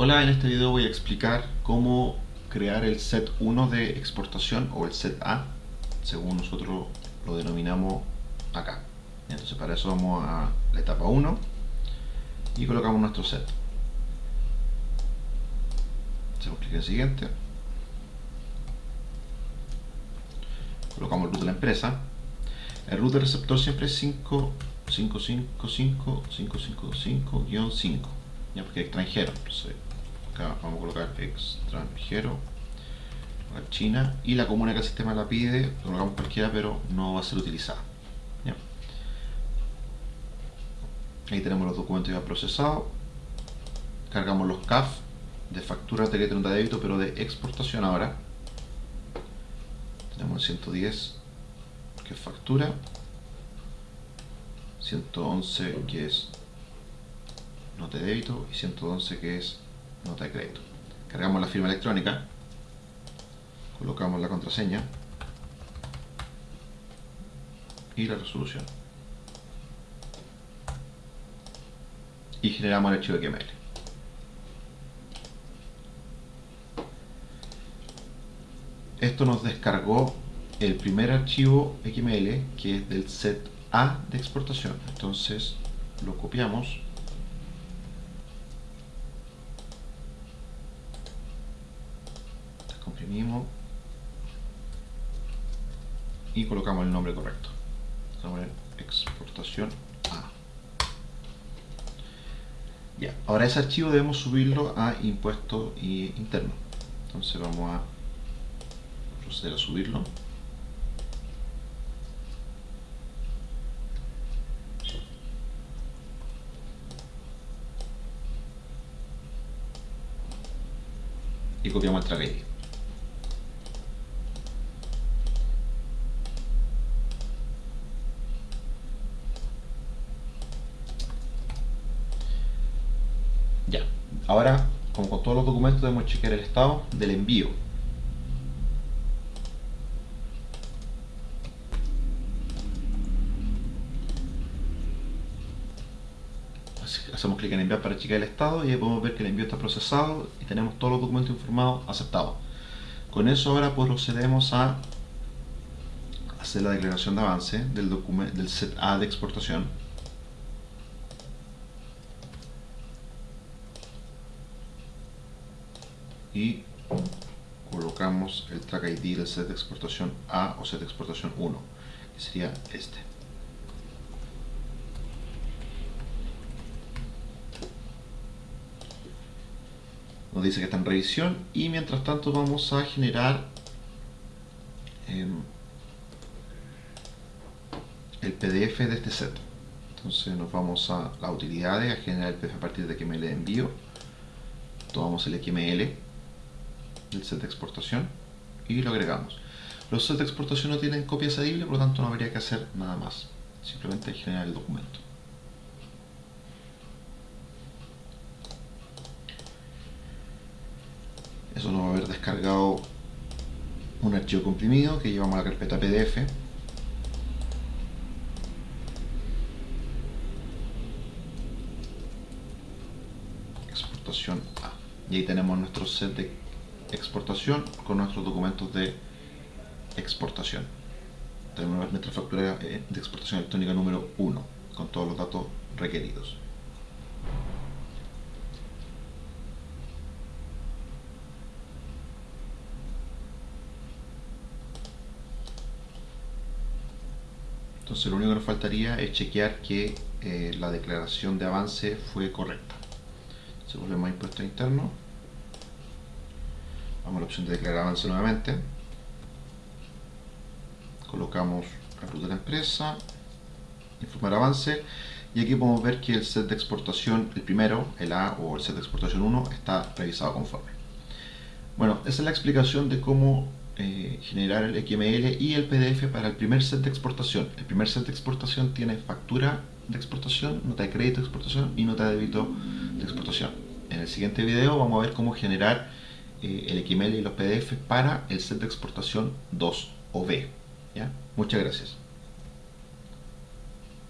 Hola, en este video voy a explicar cómo crear el set 1 de exportación o el set A, según nosotros lo denominamos acá. Entonces para eso vamos a la etapa 1 y colocamos nuestro set. Hacemos clic en siguiente. Colocamos el root de la empresa. El root del receptor siempre es 5555 ya porque es extranjero. Vamos a colocar extranjero China y la comuna que el sistema la pide, colocamos cualquiera pero no va a ser utilizada. Ahí tenemos los documentos ya procesados. Cargamos los CAF de factura de crédito de débito, pero de exportación ahora. Tenemos el 110 que es factura. 111 que es nota de débito y 111 que es nota de crédito. Cargamos la firma electrónica, colocamos la contraseña y la resolución. Y generamos el archivo XML. Esto nos descargó el primer archivo XML que es del set A de exportación. Entonces lo copiamos comprimimos y colocamos el nombre correcto. Vamos a poner exportación A. Ya, ahora ese archivo debemos subirlo a impuesto interno. Entonces vamos a proceder a subirlo. y copiamos el track Ya, ahora, como con todos los documentos, debemos chequear el estado del envío. hacemos clic en enviar para chequear el estado y ahí podemos ver que el envío está procesado y tenemos todos los documentos informados aceptados. Con eso ahora procedemos a hacer la declaración de avance del, del set A de exportación y colocamos el track ID del set de exportación A o set de exportación 1 que sería este. Nos dice que está en revisión y mientras tanto vamos a generar em, el PDF de este set. Entonces nos vamos a las utilidades a generar el PDF a partir de XML de envío. Tomamos el XML del set de exportación y lo agregamos. Los sets de exportación no tienen copia cedible por lo tanto no habría que hacer nada más. Simplemente generar el documento. Eso nos va a haber descargado un archivo comprimido que llevamos a la carpeta PDF exportación A. Y ahí tenemos nuestro set de exportación con nuestros documentos de exportación tenemos nuestra factura de exportación electrónica número 1 con todos los datos requeridos Entonces lo único que nos faltaría es chequear que eh, la declaración de avance fue correcta. Entonces volvemos a impuesto interno. Vamos a la opción de declarar avance nuevamente. Colocamos la ruta de la empresa, informar avance y aquí podemos ver que el set de exportación, el primero, el A o el set de exportación 1, está revisado conforme. Bueno, esa es la explicación de cómo eh, generar el XML y el PDF para el primer set de exportación. El primer set de exportación tiene factura de exportación, nota de crédito de exportación y nota de débito de exportación. En el siguiente video vamos a ver cómo generar eh, el XML y los PDF para el set de exportación 2 o. Muchas gracias.